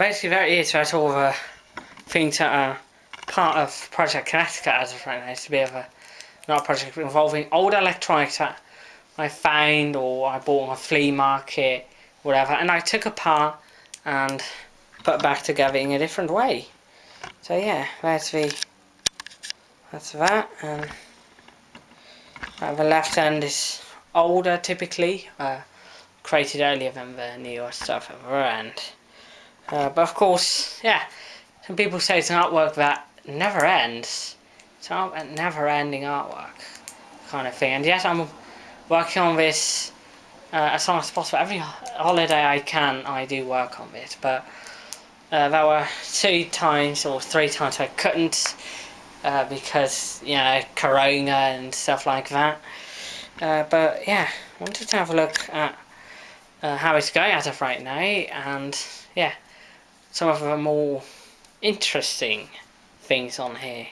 basically that is that's all the things that are part of Project Connecticut as of right now. It's a bit of a not a project involving old electronics that I found or I bought on a flea market, whatever, and I took apart and put back together in a different way. So yeah, that's the that's that and the left end is older typically, uh, created earlier than the newer stuff at the end. Uh, but of course, yeah, some people say it's an artwork that never ends. It's a never ending artwork kind of thing. And yes, I'm working on this uh, as long as possible. Every holiday I can, I do work on this. But uh, there were two times or three times I couldn't uh, because, you know, Corona and stuff like that. Uh, but yeah, I wanted to have a look at uh, how it's going as of right now. And yeah, some of the more interesting things on here.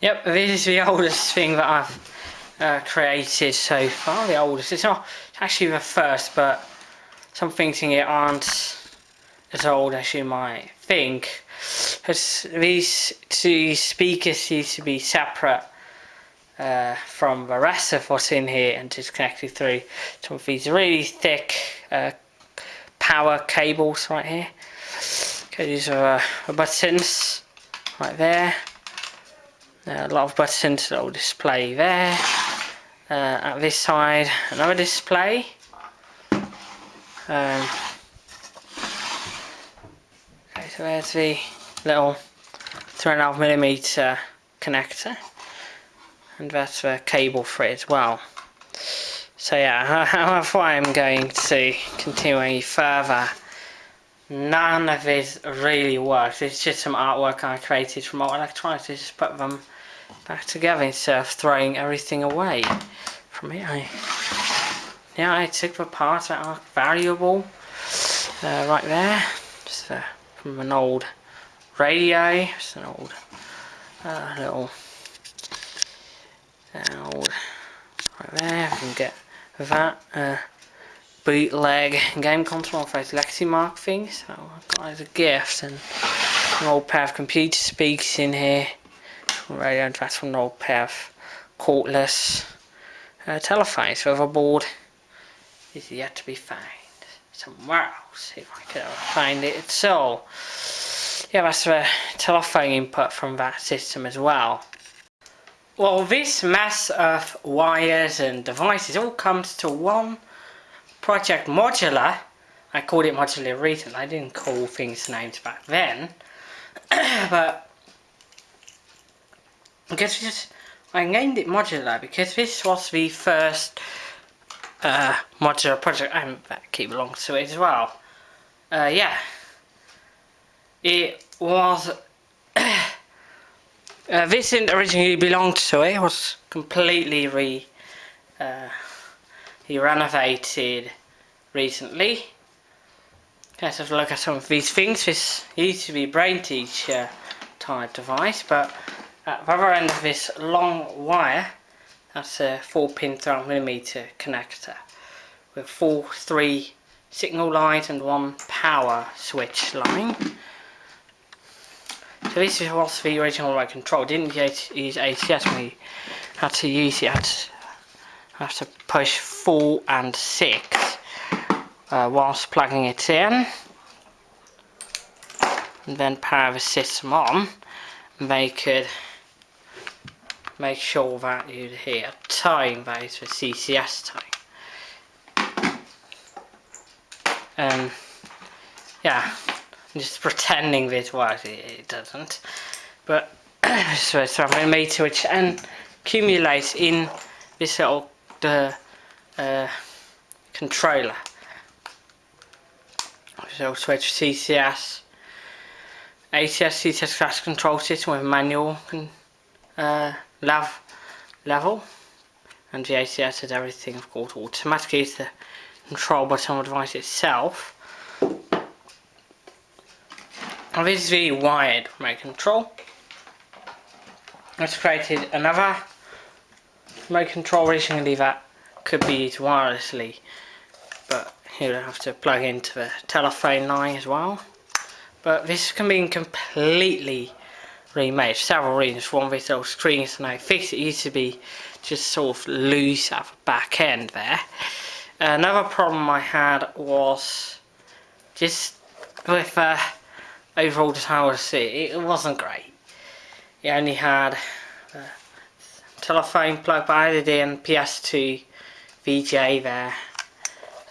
Yep, this is the oldest thing that I've uh, created so far, the oldest. It's not actually the first, but some things in it aren't as old as you might think. Because these two speakers used to be separate uh, from the rest of what's in here and just connected through some of these really thick uh, power cables right here. Okay, these are uh, buttons right there. Uh, a lot of buttons that will display there. Uh, at this side, another display. Um, okay, so there's the little 3.5mm connector. And that's the cable for it as well. So yeah, how I'm going to continue any further none of this really works. It's just some artwork I created from old electronics. I just put them back together instead of throwing everything away. From here, I, yeah, I took the parts that are valuable uh, right there. Just uh, from an old radio. Just an old uh, little, uh, old right there. I can get that. Bootleg game console off those Legacy things. So I've got as a gift and an old pair of computer speakers in here. Radio and from an old pair of cordless uh, telephones. So the board is yet to be found somewhere else if I can find it all. Yeah, that's the telephone input from that system as well. Well, this mess of wires and devices all comes to one Project Modular. I called it Modular recently. I didn't call things names back then. but guess just I named it Modular because this was the first uh, modular project. I keep along to it as well. Uh, yeah, it was. uh, this didn't originally belong to it. It was completely re. Uh, he renovated recently. Let's have a look at some of these things. This used to be brain teacher type device, but at the other end of this long wire, that's a 4 pin 3mm connector with four, three signal lines and one power switch line. So this was the original remote control. Didn't use ACS we had to use it. Have to push 4 and 6 uh, whilst plugging it in. And then power the system on. And they could make sure that you'd hear time is the CCS time. Um, yeah I'm just pretending this works it, it doesn't. But so it's a meter which and accumulates in this little the uh, controller. So switch CCS, ACS CCS class control system with manual uh, lav level, and the ACS is everything of course automatically is the control button on the device itself. And this is the wired remote control. I've created another remote control originally that could be used wirelessly but you'll have to plug into the telephone line as well but this can be completely remade several reasons. One, this little screen is now fixed. It used to be just sort of loose at the back end there. Another problem I had was just with uh, overall design it wasn't great. It only had a telephone plug, but I added in PS2 VGA there,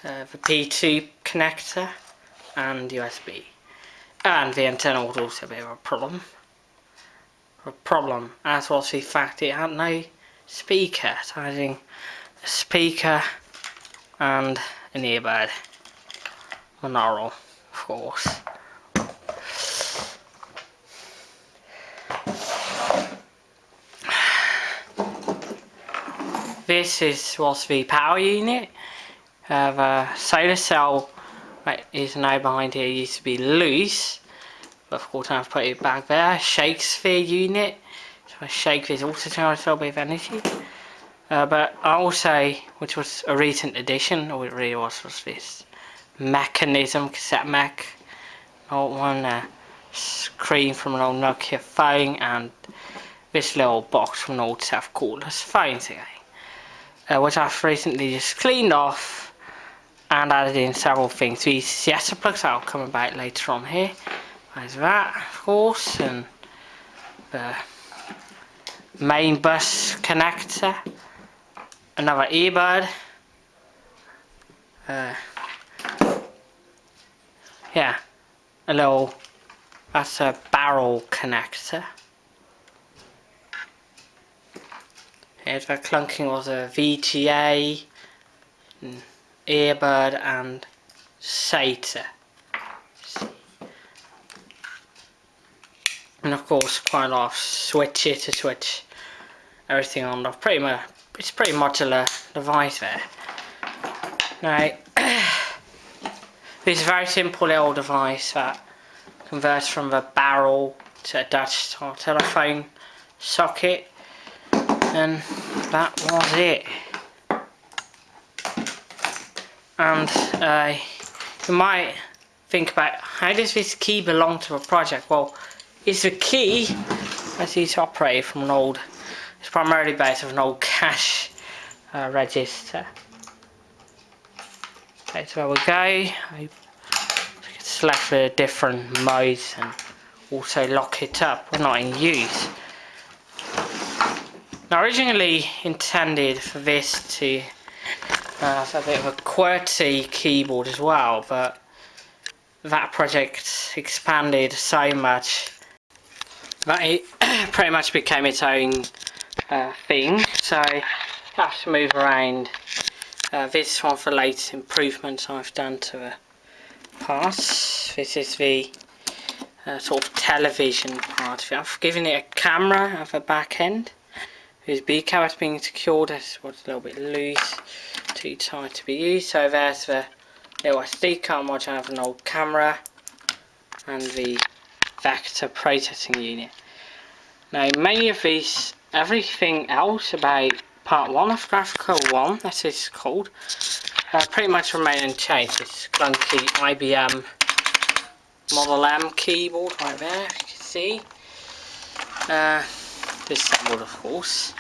uh, the P2 connector and USB. And the antenna was also of a problem. A problem, as was the fact it had no speaker, so adding a speaker and an earbud. Monaural, of course. This is was the power unit. Uh, the solar cell right, is now behind here. Used to be loose. But of course I've put it back there. Shakespeare unit. So I shake this also generates a little of energy. Uh, but also, which was a recent addition, or it really was, was this mechanism, cassette mech. Old one, screen from an old Nokia phone, and this little box from an old South Cordless phone again. Uh, which I've recently just cleaned off and added in several things. These siesta plugs I'll come about later on here. There's that, of course, and the main bus connector another earbud. Uh, yeah, a little, that's a barrel connector. Here's the clunking was a VGA, earbud and SATA. And of course quite a lot of switches to switch everything on off pretty much it's pretty modular device there. Now, this is a very simple little device that converts from the barrel to a Dutch telephone socket and that was it. And uh, you might think about how does this key belong to a project? Well, it's a key as it's operated from an old it's primarily based on an old cash uh, register. Okay, so we go. I select the different modes and also lock it up. We're not in use. Now originally intended for this to uh, have a bit of a QWERTY keyboard as well, but that project expanded so much that it pretty much became its own uh, thing. So I have to move around. Uh, this one for latest improvements I've done to the parts this is the uh, sort of television part of it. I've given it a camera at the back end whose B has being secured this was a little bit loose too tight to be used so there's the little SD card module I have an old camera and the vector processing unit now many of these everything else about part 1 of Graphical 1, that is called, uh, pretty much remain unchanged. It's clunky IBM Model M keyboard right there, you can see. Uh, disassembled of course.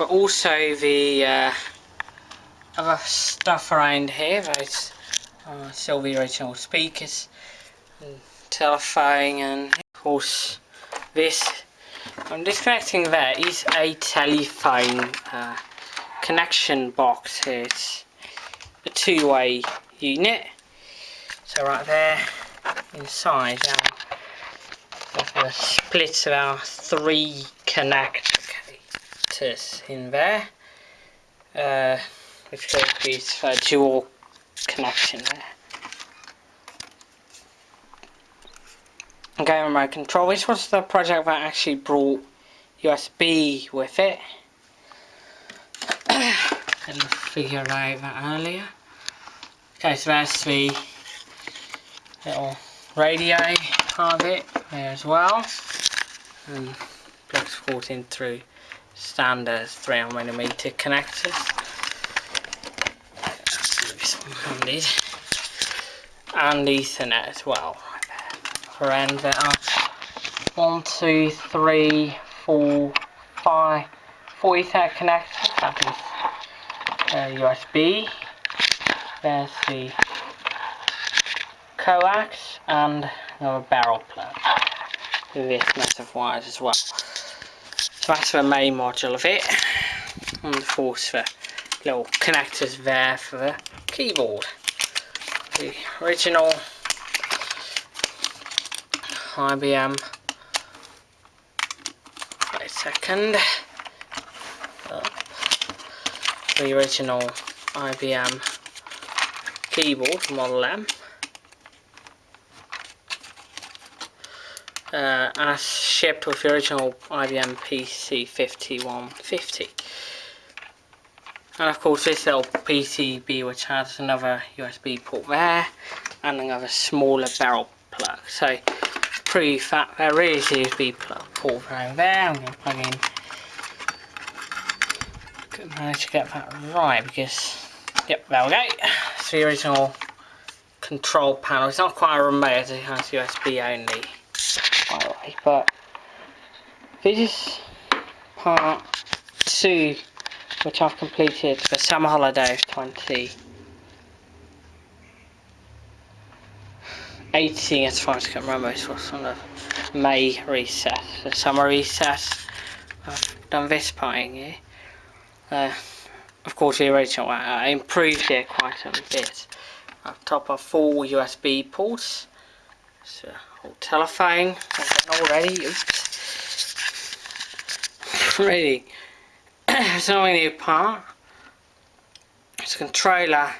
But also the uh, other stuff around here, those the original speakers, and telephone and of course this I'm disconnecting there is a telephone uh, connection box here. It's a two-way unit. So right there inside our the splits of our three connectors in there. Uh, which is for dual connection there. game remote control. This was the project that actually brought USB with it. Didn't figure out that earlier. Okay, so that's the little radio part of it there as well. And plugs forward in through standard 300mm connectors. This one handed. And Ethernet as well. other end there are one, two, three, four, five, four Ethernet connectors. That is uh, USB. There's the coax and another barrel plug with this mess of wires as well. So that's the main module of it. And of course the little connectors there for the keyboard. The original IBM wait a second the original IBM keyboard Model M uh, as shipped with the original IBM PC 5150 and of course this little PCB which has another USB port there and another smaller barrel plug. So pretty fat. There is USB plug port right there. I'm going to plug in. Couldn't manage to get that right because yep there we go. It's the original control panel. It's not quite a remote it has USB only but this is part 2 which I've completed for summer holiday of 20 18 as far as I can remember it was on the May recess, the summer recess. I've done this part here. Uh, of course the original one, I improved it quite a bit. I've top of four USB ports. So telephone. Already? Oops really. It's not a new part. It's a controller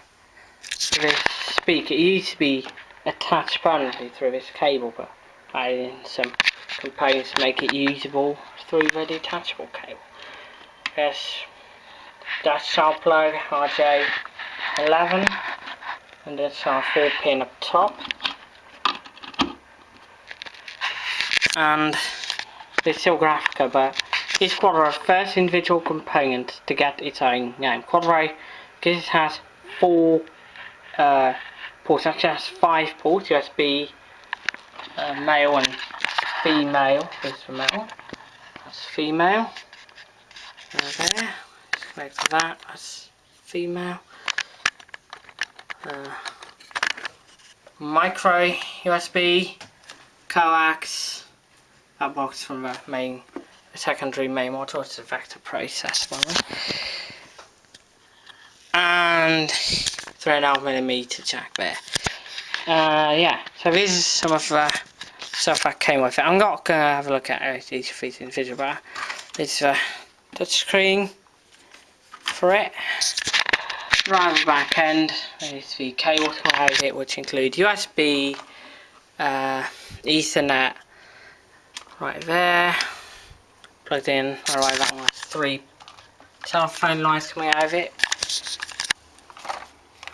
for this speaker. It used to be attached permanently through this cable but adding some components to make it usable through the detachable cable. Yes. Dash sharp plug RJ11 and that's our 4 pin up top and this is still Graphica but it's Quadro's first individual component to get its own name. Quadro, because it has four uh, ports, actually has five ports, USB, uh, male and female, this for male, that's female, there, there. let's connect that, that's female, uh, micro USB, coax, box from the main secondary main module, it's a vector process one. And three and a half millimeter jack there. Uh, yeah, so this is some of the stuff that came with it. I'm not going to have a look at each of these individual, but it's a touchscreen for it. Right the back end, there's the cable to it, which include USB, uh, Ethernet, right there, plugged in. Alright, that one has three telephone lines coming out of it.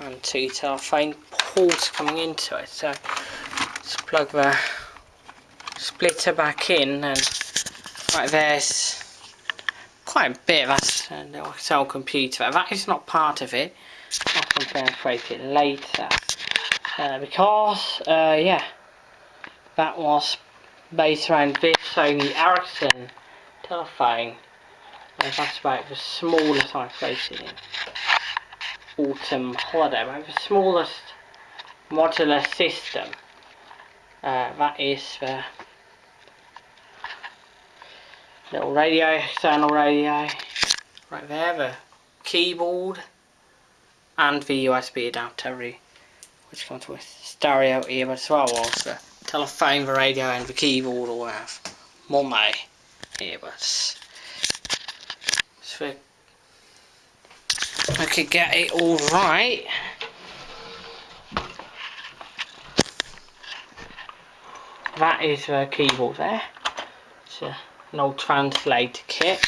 And two telephone ports coming into it. So let's plug the splitter back in and right there's quite a bit that's a little cell computer. That is not part of it. I'll break it later. Uh, because, uh, yeah, that was based around this Sony Ericsson telephone. And that's about the smallest I've floated in autumn holiday. About the smallest modular system. Uh, that is the little radio, external radio. Right there, the keyboard and the USB adapter which comes with stereo earbud as well telephone, the radio and the keyboard all have mono earbuds. So I could get it all right. That is the keyboard there. It's a, an old translator kit.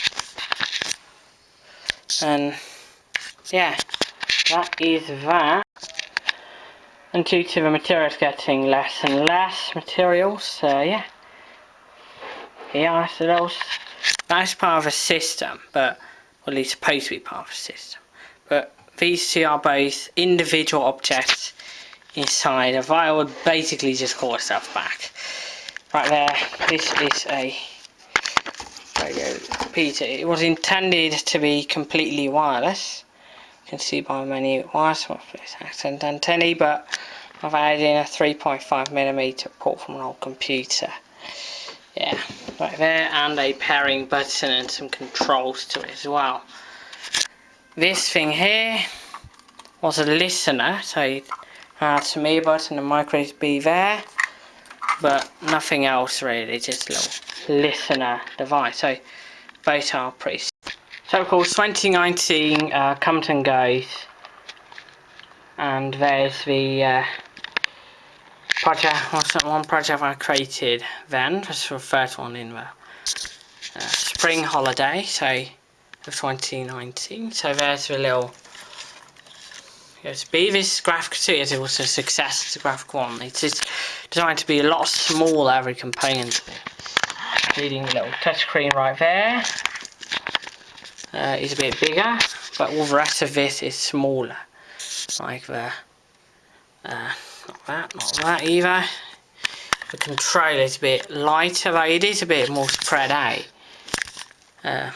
And yeah, that is that. And due to the materials getting less and less materials, so yeah. That was, that's part of a system, but well, at least supposed to be part of a system. But these two are both individual objects inside of I would basically just call itself back. right there this is a radio repeater it was intended to be completely wireless can see by wires it's accent antennae but I've added in a 3.5 millimeter port from an old computer. Yeah right there and a pairing button and some controls to it as well. This thing here was a listener so it had some earbuds and a micro USB there but nothing else really just a little listener device. So both are pretty so of course 2019 uh, comes and goes and there's the uh, project, one project I created then, was the first one in the uh, spring holiday, so of 2019. So there's the little USB. This graphic 2 is also a success to graphic 1. It's designed to be a lot smaller every component. Including a little touchscreen right there. Uh, is a bit bigger, but all the rest of this is smaller. Like the uh, not that, not that either. The controller is a bit lighter, though it is a bit more spread out. Uh,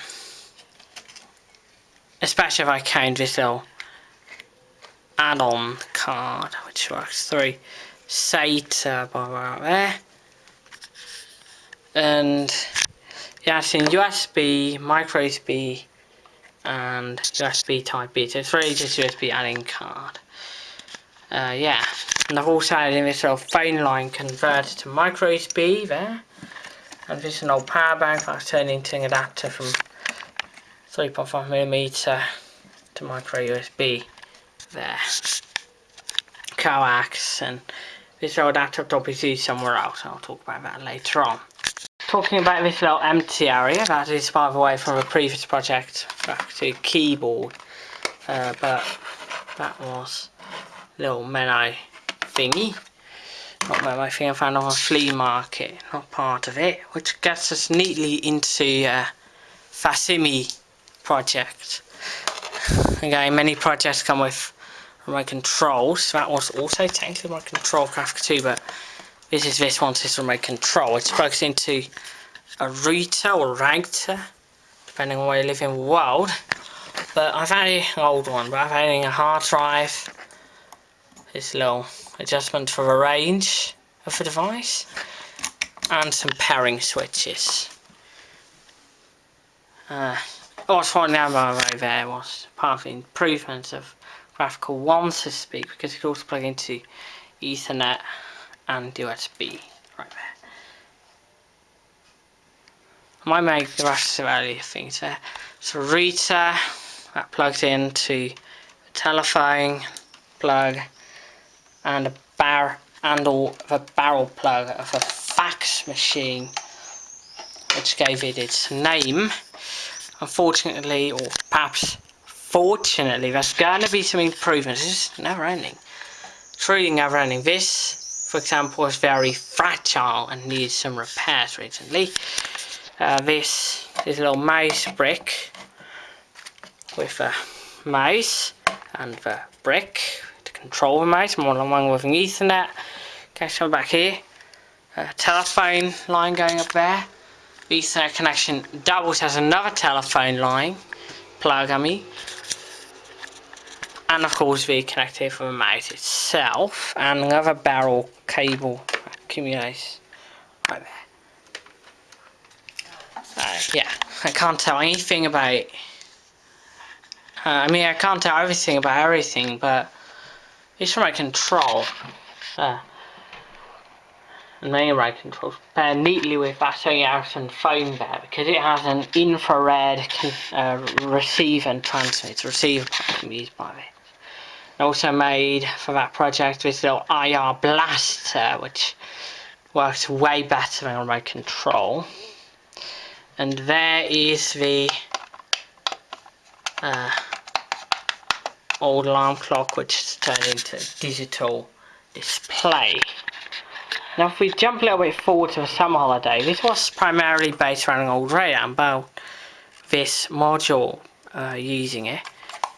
especially if I count this little add-on card, which works through SATA bar there. And yeah, it's in USB, micro USB, and USB Type B. So it's really just USB adding card. Uh, yeah, and I've also added in this little phone line converter to micro USB there. And this is an old power bank that's turned into an adapter from 3.5mm to micro USB there. Coax and this old adapter will be used somewhere else. I'll talk about that later on. Talking about this little empty area, that is by the way from a previous project back to keyboard. Uh, but that was little Menno thingy. Not my thing I found on a flea market, not part of it, which gets us neatly into uh, Facimi project. Again, many projects come with remote controls. That was also technically my control craft too, but this is this one, this remote control. It's plugged into a router or router, depending on where you live in the world. But I've had an old one, but I've had a hard drive, this little adjustment for the range of the device and some pairing switches. Uh, what's finding out right there was part of the improvements of graphical 1 so to speak because it can also plug into Ethernet and USB right there. I might make the rest of the earlier things there. So router that plugs into the telephone plug and a bar and all the barrel plug of a fax machine which gave it its name unfortunately or perhaps fortunately there's going to be some improvements it's never ending truly never ending this for example is very fragile and needs some repairs recently uh, this is a little mouse brick with a mouse and the brick to control remote, I'm on one with an ethernet. So back here. A telephone line going up there. Ethernet connection doubles as another telephone line plug I mean. And of course the connector for the mouse itself and another barrel cable accumulates right there. Yeah, I can't tell anything about uh, I mean I can't tell everything about everything but it's remote control. Uh, and main remote controls pair neatly with that Sony Ericsson phone there because it has an infrared uh, receiver and can be used by it. Also made for that project this little IR blaster which works way better than remote control. And there is the uh, old alarm clock which is turned into digital display. Now if we jump a little bit forward to the summer holiday, this was primarily based around an old radar about this module uh, using it.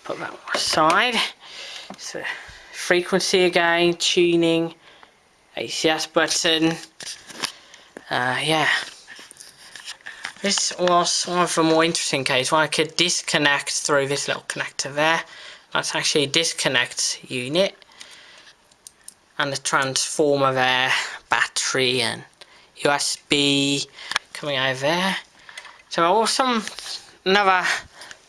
Put that aside. So frequency again, tuning, ACS button, uh, yeah. This was one of the more interesting cases where I could disconnect through this little connector there. That's actually a disconnect unit. And the transformer there, battery and USB coming over there. So also another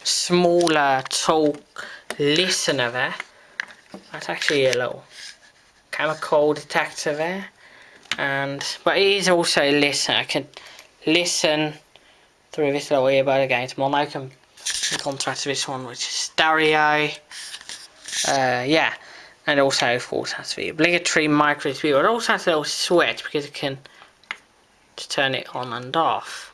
smaller talk listener there. That's actually a little chemical detector there. And but it is also a listen. I can listen through this little earbud again. It's mono in contrast to this one which is stereo. Uh, yeah. And also of course has the obligatory micro but it also has a little switch because it can turn it on and off.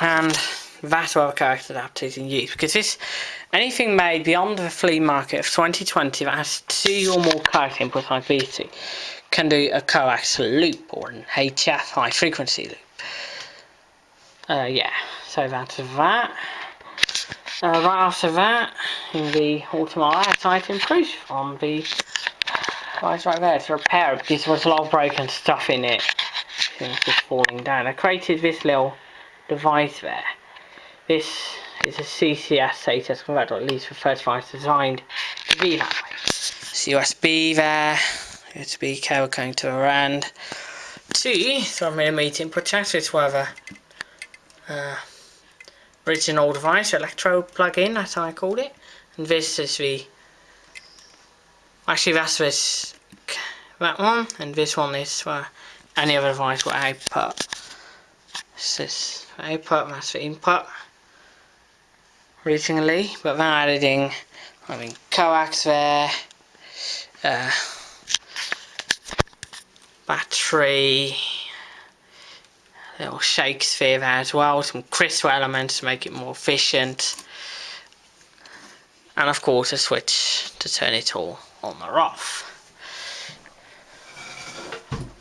And that other character adapters in use because this anything made beyond the flea market of 2020 that has two or more character inputs like these can do a coax loop or an HF high frequency loop. Uh, yeah, so that's that. Uh, right after that, in the Ultima item proof on the right right there to repair it because there was a lot of broken stuff in it. Things just falling down. I created this little device there. This is a CCS status converter, at least for first device designed to be that way. It's USB there. USB cable going to around two 3mm input so it's whatever uh, original device, electro plug-in, that's how I called it. And this is the actually that's this that one, and this one is for any other device with output. This is output, that's the input originally, but then adding I mean coax there, uh, battery, little Shakespeare there as well, some crystal elements to make it more efficient, and of course a switch to turn it all on or off.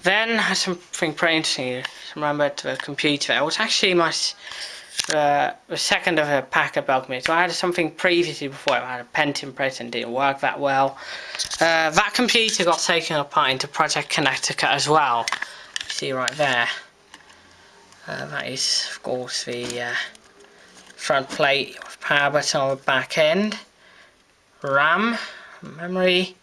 Then something pretty interesting, remember to the computer, it was actually my uh, the second of a pack of bug me. So I had something previously before, I had a Pentium press and didn't work that well. Uh, that computer got taken apart into Project Connecticut as well. see right there. Uh, that is of course the uh, front plate with power button on the back end. RAM, memory,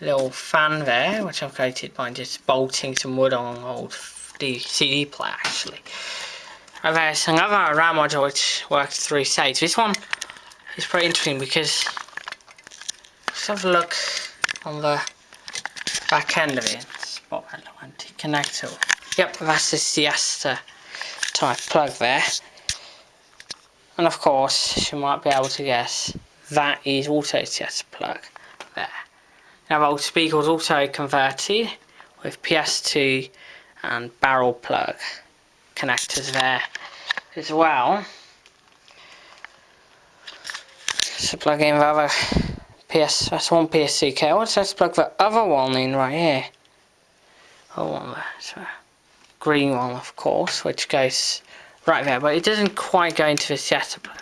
little fan there, which I've created by just bolting some wood on an old CD player actually. And there's another RAM module which works through Sage. This one is pretty interesting because let's have a look on the back end of it. Spot little anti-connector. Yep, that's the Siesta type plug there. And of course, you might be able to guess, that is also Siesta plug there. Now the old speaker was also converted with PS2 and barrel plug connectors there as well. So plug in the other PS, that's one PSC cable, so let's plug the other one in right here. Oh, one there, so green one of course, which goes right there, but it doesn't quite go into the Siesta plug.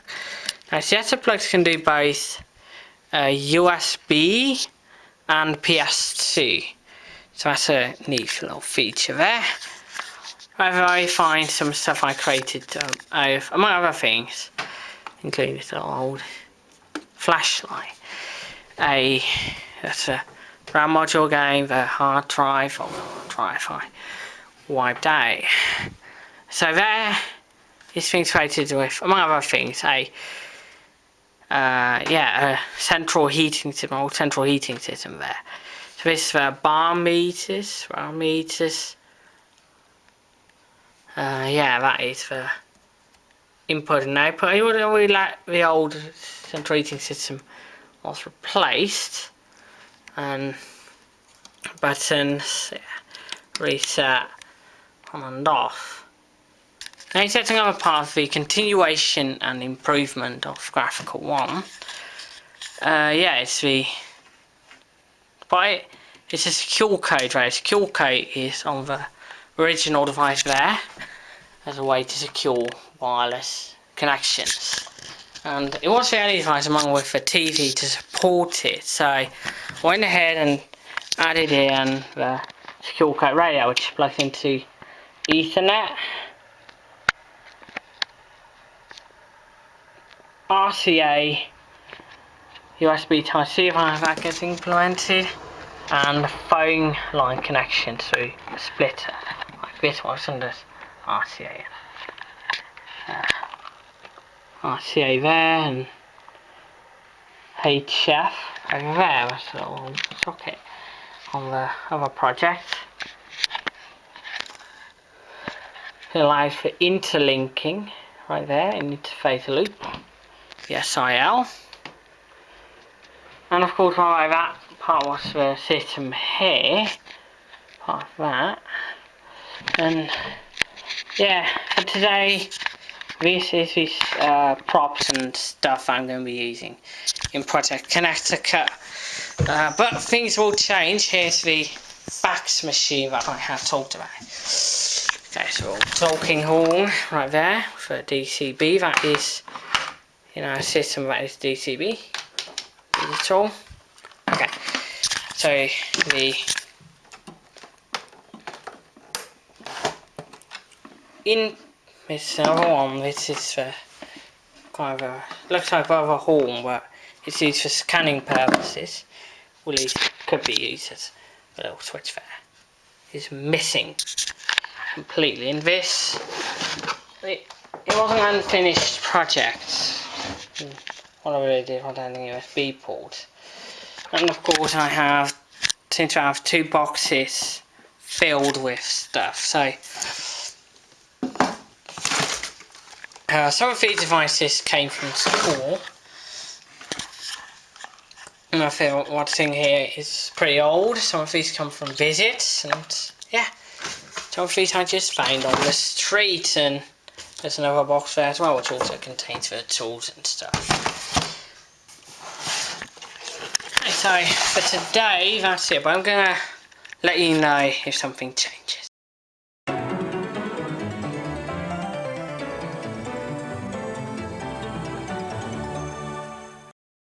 Now Siesta plugs can do both uh, USB and PS2, so that's a neat little feature there. I find some stuff I created uh, among other things, including this old flashlight, a that's a RAM module game, the hard drive or drive I wiped out. So there is things created with, among other things, a uh, yeah, a central heating system, old central heating system there. So this is the bar meters, bar meters, uh, yeah, that is the input and output. I would really like the old central heating system was replaced and buttons yeah, reset on and off. Now setting up a part of the continuation and improvement of graphical one. Uh, yeah, it's the but it's a secure code, right? Secure code is on the original device there as a way to secure wireless connections. And it was the only device among with a TV to support it. So I went ahead and added in the secure code radio which plugs into Ethernet. RCA USB Type-C if that gets implemented and the phone line connection to a splitter like this? One under RCA uh, RCA there and HF there? That's a little socket on the other project. It allows for interlinking right there in interface loop. The SIL and of course while that part was the system here. Part of that and yeah for today this is this uh, props and stuff I'm going to be using in Project Connecticut uh, but things will change. Here's the fax machine that I have talked about. Okay so talking horn right there for DCB that is you know a system that is DCB digital. Okay so the in this other one this is for kind of a looks like a horn but it's used for scanning purposes. Well it could be used as a little switch there. Is missing completely in this. It, it wasn't an unfinished project. What I really did was adding USB port and of course I have seem to have two boxes filled with stuff so uh, some of these devices came from school. And I feel what's in here is pretty old. Some of these come from visits and yeah. Some of these I just found on the street and there's another box there as well which also contains the tools and stuff. So for today that's it but I'm gonna let you know if something changes